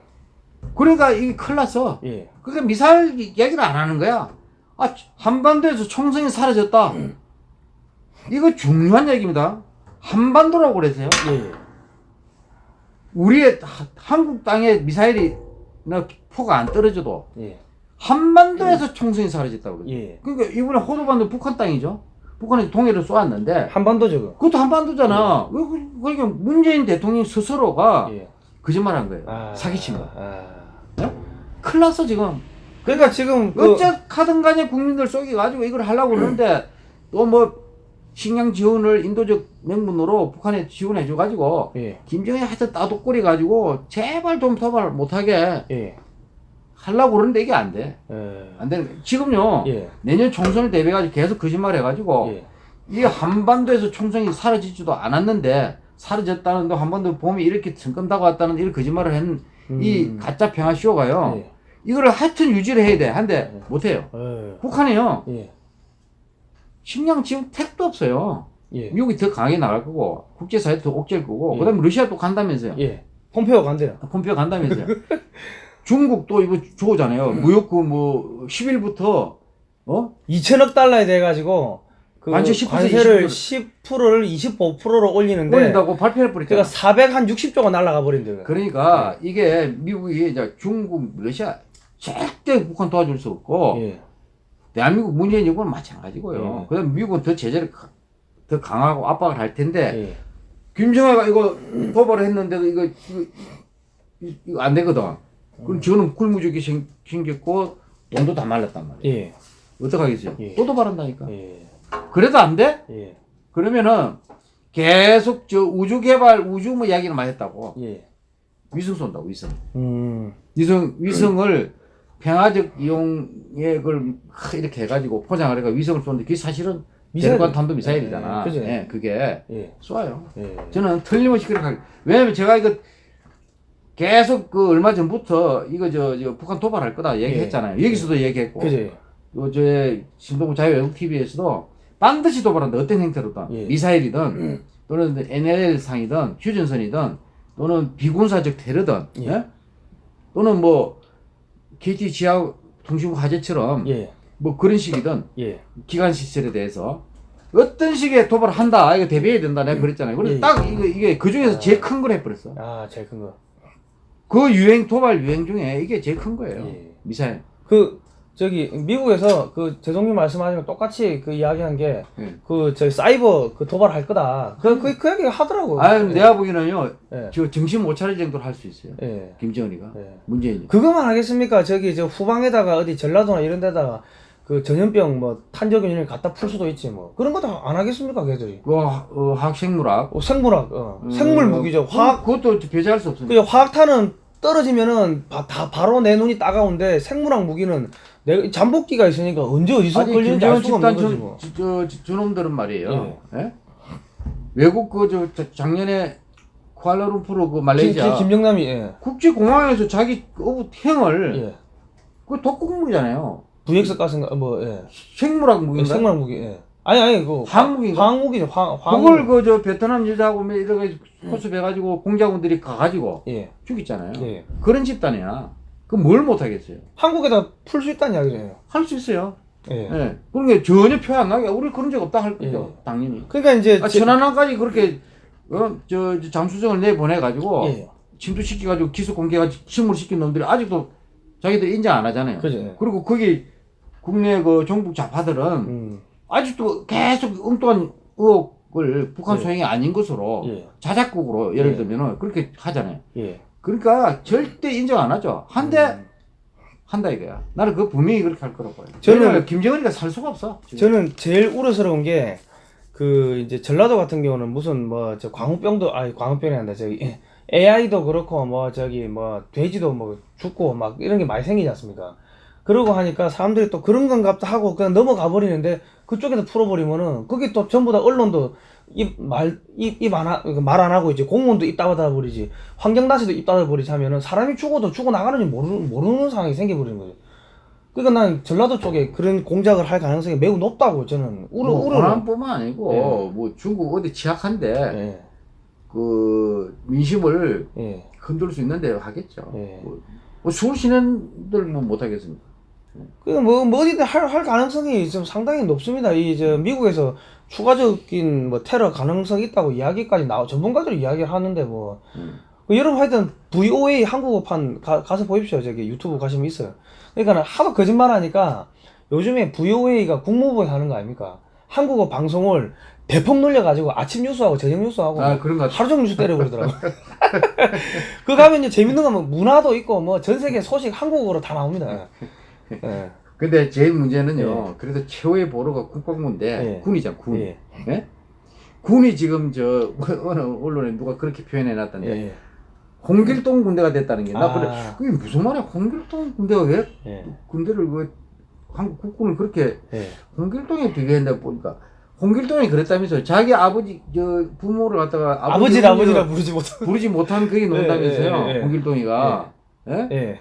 그러니까 이게 큰일 났어. 예. 그러니까 미사일 얘기를 안 하는 거야. 아, 한반도에서 총성이 사라졌다. 이거 중요한 얘기입니다. 한반도라고 그랬어요. 예. 우리의 하- 한국 땅에 미사일이 나 포가 안 떨어져도 예. 한반도에서 총성이 사라졌다고 그래요. 예. 그러니까 이번에 호도반도 북한 땅이죠. 북한에서 동해를 쏘았는데 한반도죠. 그. 그것도 한반도잖아. 왜 그- 그러니까 문재인 대통령 스스로가 예. 거짓말한 거예요. 아. 사기친 거. 아. 큰일 났어 지금. 그러니까 지금 그 어쨌든 간에 국민들 속여가지고 이걸 하려고 그러는데 또 뭐 식량 지원을 인도적 명분으로 북한에 지원해 줘가지고 예. 김정일 하여튼 따독거리 가지고 제발 좀 도발 못하게 예. 하려고 그러는데 이게 안 돼. 예. 안 되는 거야. 지금요 예. 내년 총선을 대비해가지고 계속 거짓말 해가지고 예. 이게 한반도에서 총선이 사라지지도 않았는데 사라졌다는 데 한반도 봄이 이렇게 성큼다고 왔다는 이런 거짓말을 한이 음. 가짜 평화 쇼가요 예. 이거를 하여튼 유지를 해야 돼 한데 못해요 예. 북한이요 예. 식량 지원 택도 없어요 예. 미국이 더 강하게 나갈 거고 국제사회도 더 옥죄일 거고 예. 그다음에 러시아도 간다면서요 예. 폼페오 간대요. 폼페오 간다면서요 중국도 이거 좋잖아요 무역 그뭐 10일부터 어 2천억 달러에 돼 가지고 그 관세 10% 관세를 10%를 25%로 올리는데 올린다고 발표해 버렸잖아 그러니까 460조가 날아가 버린대. 그러니까 이게 미국이 이제 중국, 러시아 절대 북한 도와줄 수 없고 예. 대한민국 문재인 정부는 마찬가지고요. 예. 그다음 미국은 더 제재를 가- 더 강하고 압박을 할 텐데 예. 김정은가 이거 도발을 했는데도 이거 이거, 이- 이거 안 되거든. 그럼 저는 굴무적이 생- 생겼고 돈도 다 말랐단 말이에요. 예. 어떡하겠어요? 예. 또 도발한다니까. 예. 그래도 안 돼? 예. 그러면은 계속 저 우주 개발 우주 뭐 이야기를 많이 했다고. 예. 위성 쏜다고 위성. 음. 위성 위성을 평화적 이용에 그걸 하- 이렇게 해가지고 포장을 해가 위성을 쏘는데 그게 사실은 미사일. 대륙간 탄도 미사일이잖아. 예, 그죠. 예, 그게 예. 쏴요. 예. 저는 틀림없이 그렇게 할- 왜냐면 제가 이거 계속 그 얼마 전부터 이거 저, 저 북한 도발할 거다 얘기했잖아요. 여기서도 얘기했고, 그지. 요저 신동부 자유외국 TV에서도 반드시 도발한다. 어떤 형태로든 예. 미사일이든 또는 NLL 상이든 휴전선이든 또는 비군사적 테러든 예. 예? 또는 뭐 KT 지하 통신국 화재처럼 예. 뭐 그런 식이든 예. 기관 시설에 대해서 어떤 식의 도발을 한다 이거 대비해야 된다 내가 그랬잖아요. 그래서 예. 딱 이거 이게 그 중에서 제일 큰 걸 해버렸어. 아, 제일 큰 거. 그 유행 도발 유행 중에 이게 제일 큰 거예요. 예. 미사일. 그 저기 미국에서 그 재동님 말씀하신 거 똑같이 그 이야기한 게 예. 그 저기 사이버 그 도발할 거다. 그그 그 얘기 하더라고. 아 내가 보기에는요 예. 저 정신 못 차릴 정도로 할 수 있어요. 예. 김정은이가 예. 문재인이. 그거만 하겠습니까? 저기 저 후방에다가 어디 전라도나 이런 데다가 그 전염병 뭐 탄저균을 갖다 풀 수도 있지 뭐 그런 거다안 하겠습니까 걔들이 그 하- 어, 학생물학 어, 생물학 어, 음, 생물 무기죠 화학 그것도 배제할 수 없습니다. 그 화학탄은 떨어지면은 바, 다 바로 내 눈이 따가운데 생물학 무기는 내 잠복기가 있으니까 언제 어디서 아니 걸리는지 알 수가 없는 거지 저, 뭐. 저, 저, 저놈들은 말이에요. 예? 외국 그저 작년에 쿠알라룸푸르 그 김, 말레이시아 김, 정남이 예. 국제공항에서 자기 어부 행을 예. 그 독극물이잖아요. VX 가스인가 뭐 예. 생물학 무기인가? 생물학 무기 예. 아니 아니 그 화학무기인가? 화학무기죠 화 화학 그걸 그 저 베트남 여자하고 뭐 이렇게 코스해 가지고 공작원들이 가 가지고 예. 죽였잖아요. 예. 그런 집단이야. 그뭘 못하겠어요? 한국에다 풀 수 있다는 이야기잖아요. 할 수 있어요. 예. 예. 그런 게 전혀 표안 나게 우리 그런 적 없다 할 거죠. 예. 당연히. 그러니까 이제 아, 제- 천안함까지 그렇게 어, 저, 저 잠수정을 내보내 가지고 예. 침투시켜 가지고 기소 공개해가지고 침몰 시킨 놈들이 아직도 자기들 인정 안 하잖아요. 그죠. 예. 그리고 거기 국내 그 정부 좌파들은 음. 아직도 계속 엉뚱한 의혹을 북한 예. 소행이 아닌 것으로 예. 자작극으로 예를 예. 들면은 그렇게 하잖아요. 예. 그러니까 절대 인정 안 하죠. 한데 음. 한다 이거야. 나는 그 분명히 그렇게 할 거라고. 저는- 저는 김정은이가 살 수가 없어. 지금. 저는 제일 우려스러운 게 그 이제 전라도 같은 경우는 무슨 뭐 저 광우병도 아니 광우병이 아니라 저기 AI도 그렇고 뭐 저기 뭐 돼지도 뭐 죽고 막 이런 게 많이 생기지 않습니까? 그러고 하니까 사람들이 또 그런 건갑다 하고 그냥 넘어가 버리는데 그쪽에서 풀어버리면은 그게 또 전부 다 언론도 입말입안 말 안 하고 이제 공무원도 입 닫아 버리지 환경단체도 입 닫아 버리지 하면은 사람이 죽어도 죽어 나가는지 모르는 모르는 상황이 생겨버리는 거죠. 그러니까 난 전라도 쪽에 그런 공작을 할 가능성이 매우 높다고 저는 우려 뭐 우려. 호남뿐만 아니고 예. 뭐 중국 어디 취약한데 예, 그 민심을 예, 흔들 수 있는 대로 하겠죠. 예. 뭐, 뭐 서울 시민들 뭐 못하겠습니까? 그뭐 뭐 어디든 할, 할 가능성이 좀 상당히 높습니다. 이저 미국에서 추가적인 뭐 테러 가능성이 있다고 이야기까지 나오 전문가들이 이야기를 하는데 뭐 음. 그 여러분 하여튼 VOA 한국어판 가, 가서 보십시오. 저기 유튜브 가시면 있어요. 그러니까 하도 거짓말 하니까 요즘에 VOA가 국무부에 하는 거 아닙니까? 한국어 방송을 대폭 놀려가지고 아침 뉴스하고 저녁 뉴스하고 아 같아. 하루 종일 뉴스 때려버리더라고. 그 가면 이제 재밌는 건뭐 문화도 있고 뭐 전 세계 소식 한국어로 다 나옵니다. 예. 근데 제일 문제는요. 그래도 최후의 보루가 국방부인데 예. 군이잖아 군. 예. 예? 군이 지금 저 어느 언론에 누가 그렇게 표현해 놨던데 예. 홍길동 군대가 됐다는 게나 아. 그래 그게 무슨 말이야 홍길동 군대가 왜 예. 군대를 왜 한국 국군을 그렇게 예. 홍길동에 비교한다 보니까 홍길동이 그랬다면서 자기 아버지 저 부모를 갖다가 아버지 아버지라 부르지 못하고. 부르지 못한 그게 논다면서요 예, 예, 예. 홍길동이가 예?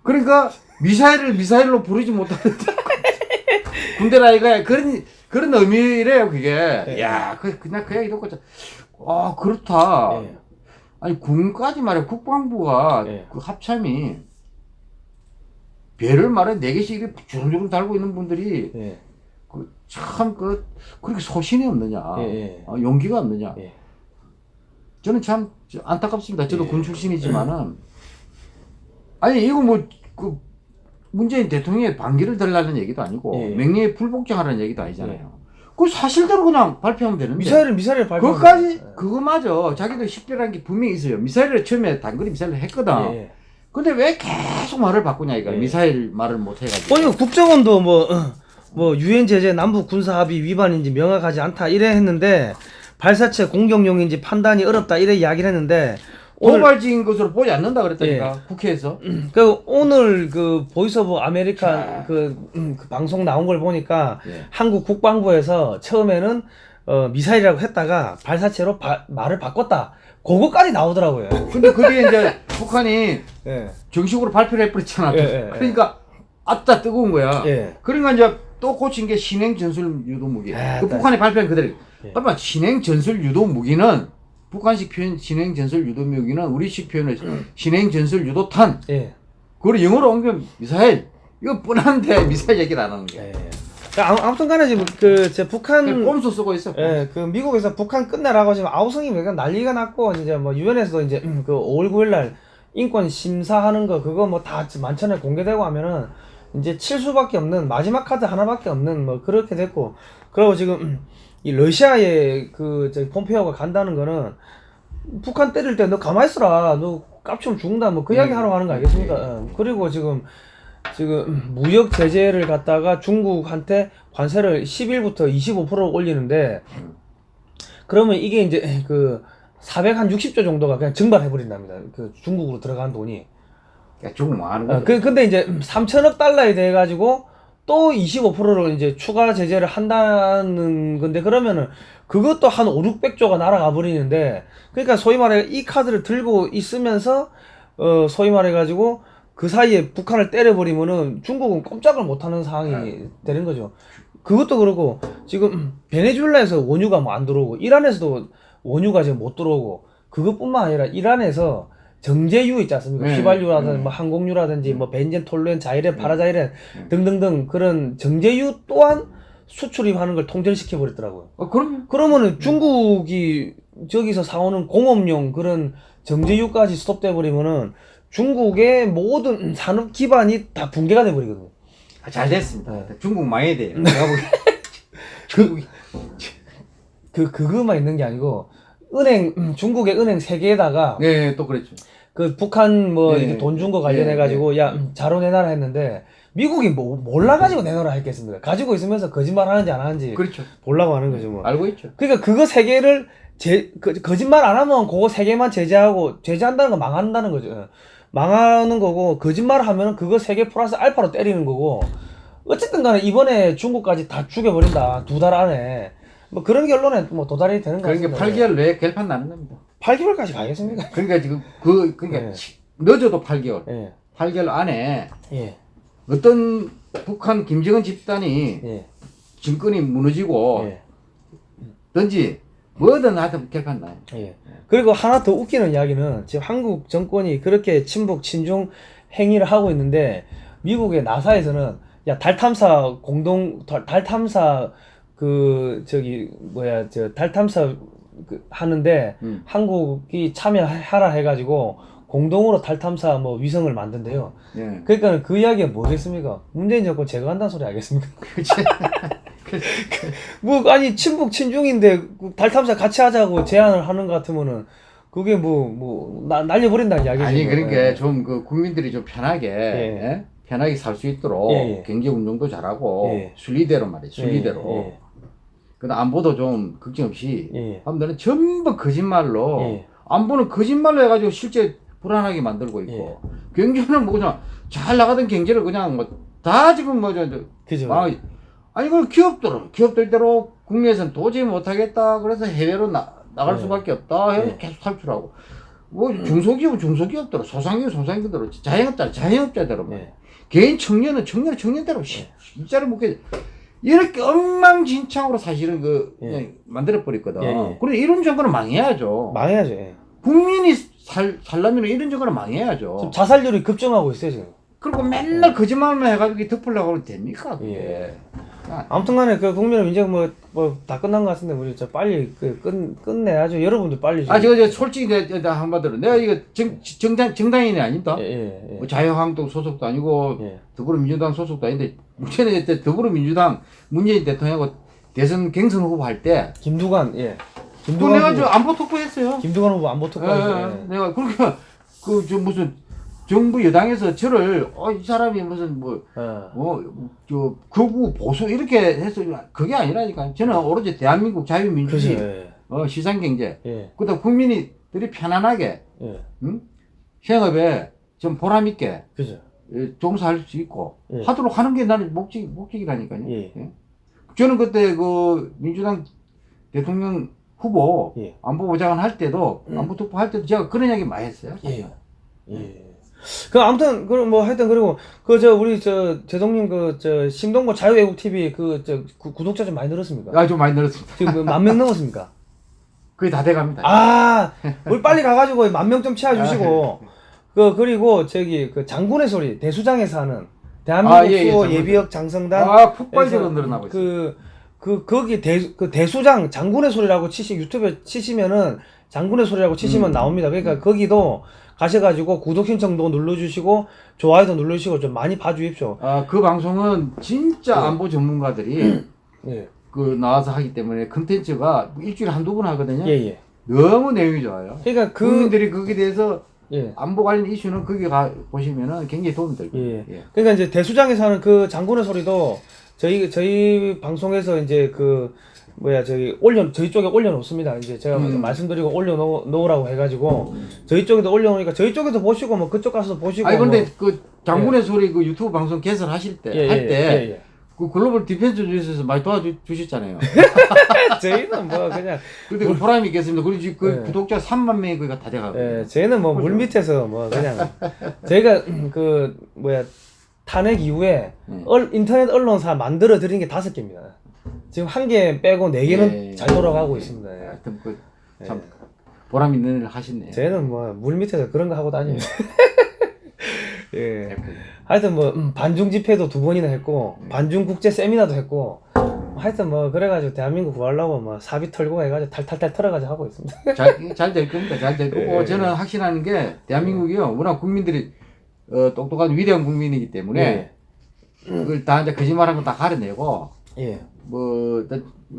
예. 그러니까 미사일을 미사일로 부르지 못하는 군대 라 이거야 그런 그런 의미래요 그게 예. 야 그, 그냥 그 얘기 듣고 아 그렇다 예. 아니 군까지 말해 국방부가 예. 그 합참이 배를 말해 네 개씩 이렇게 주름주름 달고 있는 분들이 예. 참그 그렇게 소신이 없느냐. 어, 용기가 없느냐 예. 저는 참 안타깝습니다 저도 예. 군 출신이지만은 아니 이거 뭐그 문재인 대통령의 반기를 들라는 얘기도 아니고 예. 명예에 불복종하라는 얘기도 아니잖아요 그 사실대로 그냥 발표하면 되는데 미사일은 미사일 발표. 그것까지 그거마저 자기도 식별한 게 분명히 있어요 미사일을 처음에 단거리 미사일을 했거든 예. 근데 왜 계속 말을 바꾸냐 이거 예. 미사일 말을 못 해가지고 아니 국정원도 뭐 뭐 유엔 제재 남북 군사 합의 위반인지 명확하지 않다 이래 했는데 발사체 공격용인지 판단이 어렵다 이래 이야기를 했는데 오늘 도발적인 것으로 보지 않는다 그랬다니까 국회에서 그 오늘 그 보이스 오브 아메리칸 그, 음, 그 방송 나온 걸 보니까 예. 한국 국방부에서 처음에는 어, 미사일이라고 했다가 발사체로 바- 말을 바꿨다. 그거까지 나오더라고요. 근데 그 뒤에 이제 북한이 예. 정식으로 발표를 해버렸잖아. 예, 예, 예. 그러니까 아따 뜨거운 거야. 예. 그러니까 이제 또 고친 게 신행 전술 유도 무기. 아, 그 딱. 북한이 발표한 그대로. 예. 그러면 신행 전술 유도 무기는 북한식 표현 신행 전술 유도 무기는 우리식 표현을 신행 전술 유도탄. 예. 그걸 영어로 옮기면 미사일. 이거 뻔한데 미사일 얘기를 안 하는 거야. 예. 아무- 아무튼 간에 지금 그, 제 북한. 꼼수 쓰고 있어. 예, 그 미국에서 북한 끝내라고 지금 아우성이 매가 난리가 났고 이제 뭐 유엔에서도 이제 음, 그 5월 9일 날 인권 심사하는 거 그거 뭐 다 만천에 공개되고 하면은 이제 칠 수밖에 없는 마지막 카드 하나밖에 없는 뭐 그렇게 됐고 그리고 지금 음, 이 러시아에 그 저기 폼페오가 간다는 거는 북한 때릴 때 너 가만히 있어라 너 깝치면 죽는다 뭐 그 이야기 하러 가는 거 아니겠습니까? 예. 그리고 지금 지금 무역 제재를 갖다가 중국한테 관세를 10일부터 25% 올리는데 그러면 이게 이제 그 460조 정도가 그냥 증발해 버린답니다. 그 중국으로 들어간 돈이. 그러니까 중국 망하는 어, 거죠. 그 근데 이제 3천억 달러에 대해 가지고 또 25%로 이제 추가 제재를 한다는 건데 그러면은 그것도 한 5, 600조가 날아가 버리는데 그러니까 소위 말해 이 카드를 들고 있으면서 어 소위 말해 가지고 그 사이에 북한을 때려 버리면은 중국은 꼼짝을 못 하는 상황이 되는 거죠. 그것도 그렇고 지금 베네수엘라에서 원유가 뭐 안 들어오고 이란에서도 원유가 지금 못 들어오고 그것뿐만 아니라 이란에서 정제유 있지 않습니까? 네. 휘발유라든지 네. 뭐 항공유라든지 뭐 벤젠, 톨루엔, 자이렌, 파라자이렌 네. 등등등 그런 정제유 또한 수출입하는 걸 통제시켜 버렸더라고요. 어, 그럼요. 그러면은 중국이 저기서 사오는 공업용 그런 정제유까지 스톱돼 버리면은 중국의 모든 산업 기반이 다 붕괴가 돼 버리거든요. 아, 잘 됐습니다. 네. 중국 망해야 돼요. 중국이 그 그거만 있는 게 아니고 은행 음, 중국의 은행 세 개에다가 네, 또 그랬죠. 그 북한 뭐 네. 돈준 거 관련해 가지고 야 음, 자료 내놔라 했는데 미국이 뭐 몰라 가지고 내놔라 했겠습니까? 가지고 있으면서 거짓말 하는지 안 하는지 그렇죠. 보려고 하는 거죠 뭐. 알고 있죠. 그러니까 그거 세 개를 제 그, 거짓말 안 하면 그거 세 개만 제재하고 제재한다는 거 망한다는 거죠. 망하는 거고 거짓말 하면은 그거 세 개 플러스 알파로 때리는 거고 어쨌든 간에 이번에 중국까지 다 죽여버린다 두 달 안에 뭐 그런 결론에 뭐 도달이 되는 거 그러니까 같습니다. 8개월 내에 결판 나는 겁니다. 8개월까지 가겠습니까? 그러니까 지금 그 그러니까 네. 치- 늦어도 8개월. 예, 8개월 안에 예, 어떤 북한 김정은 집단이 예, 정권이 무너지고 예, 든지 뭐든 하여튼 결판 나요. 예. 그리고 하나 더 웃기는 이야기는 지금 한국 정권이 그렇게 친북 친중 행위를 하고 있는데 미국의 나사에서는 야 달 탐사 공동 달, 달 탐사 그 저기 뭐야 저 달 탐사 그 하는데 음. 한국이 참여하라 해가지고 공동으로 달 탐사 뭐 위성을 만든대요. 예. 그러니까 그 이야기가 뭐겠습니까? 문재인 정권 제거한다는 소리 알겠습니까? 그렇지. 뭐 아니 친북 친중인데 그달 탐사 같이 하자고 제안을 하는 것 같으면은 그게 뭐 뭐 날려버린다는 이야기죠. 아니 뭐. 그러니까 예. 좀그 국민들이 좀 편하게 예. 예? 편하게 살 수 있도록 예, 예. 경제 운동도 잘하고 예. 순리대로 말이에요. 순리대로. 예, 그다음 안보도 좀 걱정 없이 예, 예. 하면 전부 거짓말로 예. 안보는 거짓말로 해가지고 실제 불안하게 만들고 있고 경제는 뭐 그냥 잘 나가던 경제를 그냥 뭐 다 지금 뭐저 그죠. 망하게 아니 그걸 기업들 기업들대로 국내에서는 도저히 못하겠다 그래서 해외로 나, 나갈 네. 수밖에 없다 해서 네. 계속 탈출하고 뭐 중소기업은 중소기업대로 소상기업 소상기업대로 자영업자 자영업자대로 뭐. 예. 개인 청년은 청년 청년대로 시- 일자리 못게 이렇게 엉망진창으로 사실은 그 예. 만들어 버렸거든. 예, 예. 그래 이런 정권은 망해야죠. 망해야죠. 예. 국민이 살 살려면 이런 정권은 망해야죠. 지금 자살률이 급증하고 있어요 지금. 그리고 맨날 거짓말만 해가지고 덮으려고 하면 됩니까? 그게. 예. 아, 아무튼간에 그 국민은 이제 뭐 뭐 다 끝난 것 같은데 우리 저 빨리 그끝 끝내야죠. 여러분들 빨리. 좀- 아, 저거 저 솔직히 내, 나 한마디로 내가 이거 정, 정당 정당인이 아닙니다. 예, 예, 예. 뭐 자유한국당 소속도 아니고 예. 더불어민주당 소속도 아닌데 문제는 이때 더불어민주당 문재인 대통령하고 대선 경선 후보 할 때 김두관 예. 또 김두관 내가 후보, 저 안보 투표했어요. 김두관 후보 안보 예, 특보에서 예. 내가 그러니까 그저 무슨 정부 여당에서 저를 어 이 사람이 무슨 뭐 예. 뭐저 극우 보수 이렇게 해서 그게 아니라니까 저는 오로지 대한민국. 자유민주주의 예. 어, 시장 경제 예. 그다음 국민이 들이 편안하게 예. 응? 생업에 좀 보람 있게 그죠. 예, 종사할 수 있고 예. 하도록 하는 게 나는 목적 목적이라니까요. 예. 예. 저는 그때 그 민주당 대통령 후보 예. 안보보좌관 할 때도 음. 안보 투표 할 때도 제가 그런 이야기 많이 했어요. 예. 예. 그 아무튼 그럼 뭐 하여튼 그리고 그 저 우리 저 제동님 그 저 신동보 자유애국 TV 그 저 구독자 좀 많이 늘었습니까? 아, 좀 많이 늘었습니다. 지금 만 명 넘었습니까? 거의 다 돼갑니다. 아, 우리 빨리 가가지고 만 명 좀 채워주시고 그 그리고 저기 그 장군의 소리 대수장에서 하는 대한민국 아, 예, 예. 예비역 장성단 아, 폭발적으로 늘어나고 있어요. 그, 그, 거기 대, 그 대수장, 장군의 소리라고 치시, 유튜브에 치시면은 장군의 소리라고 치시면 음. 나옵니다. 그러니까 거기도 가셔가지고 구독 신청도 눌러주시고, 좋아요도 눌러주시고 좀 많이 봐주십시오. 아, 그 방송은 진짜 예. 안보 전문가들이 예. 그 나와서 하기 때문에 컨텐츠가 일주일에 한두 번 하거든요. 예, 예. 너무 내용이 좋아요. 그러니까 그, 국민들이 거기에 대해서 예. 안보 관련 이슈는 거기 가 보시면은 굉장히 도움이 될 거예요. 예. 예. 그러니까 이제 대수장에서 하는 그 장군의 소리도 저희 저희 방송에서 이제 그 뭐야 저희 올려 저희 쪽에 올려놓습니다. 이제 제가 음. 말씀드리고 올려놓으라고 해가지고 저희 쪽에도 올려놓으니까 저희 쪽에도 보시고 뭐 그쪽 가서 보시고. 아니 근데 뭐. 그 장군의 소리 그 유튜브 방송 개설하실 때 예, 할때 예, 예, 예. 그 글로벌 디펜스 뉴스에서 많이 도와주셨잖아요. 저희는 뭐 그냥 근데 그 보람이 있겠습니다. 그리고 그 예. 구독자 3만 명이 거기가 다 돼가고. 예, 저희는 뭐 물 밑에서 뭐 그냥 저희가 그 뭐야 탄핵 이후에 음. 얼, 인터넷 언론사 만들어 드린 게 다섯 개입니다. 지금 한 개 빼고 네 개는 예. 잘 돌아가고 있습니다. 예. 하여튼 그참 보람 있는 일을 하시네. 저희는 뭐 물 밑에서 그런 거 하고 다닙니다. 예. 하여튼 뭐 음, 반중 집회도 두 번이나 했고 네. 반중 국제 세미나도 했고 하여튼 뭐 그래가지고 대한민국 구하려고 뭐 사비 털고 해가지고 탈탈탈 털어가지고 하고 있습니다. 잘잘 될 겁니다. 잘 될 거고 예. 저는 확신하는 게 대한민국이요 워낙 국민들이 어, 똑똑한 위대한 국민이기 때문에 예. 그걸 다 이제 거짓말한 거 다 가려내고 예. 뭐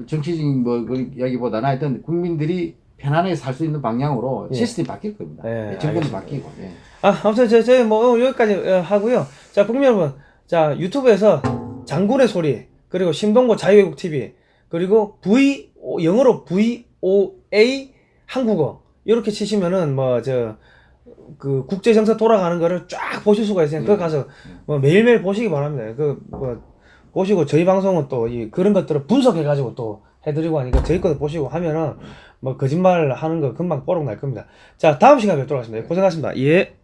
정치적인 뭐 이야기보다는 하여튼 국민들이 편안하게 살 수 있는 방향으로 예. 시스템이 바뀔 겁니다. 예, 예, 정권이 알겠습니다. 바뀌고. 예. 아, 아무튼 저, 저희 뭐 여기까지 어, 하고요. 자, 국민 여러분. 자, 유튜브에서 장군의 소리, 그리고 신동보 자유외국 TV, 그리고 V, 오, 영어로 VOA 한국어. 이렇게 치시면은 뭐, 저, 그 국제 정세 돌아가는 거를 쫙 보실 수가 있어요. 그거 가서 뭐 매일매일 보시기 바랍니다. 그, 뭐, 보시고 저희 방송은 또 이 그런 것들을 분석해가지고 또 해드리고 하니까 저희 것도 보시고 하면은 뭐 거짓말 하는 거 금방 뽀록 날 겁니다. 자, 다음 시간에 뵙도록 하겠습니다. 고생하셨습니다. 예.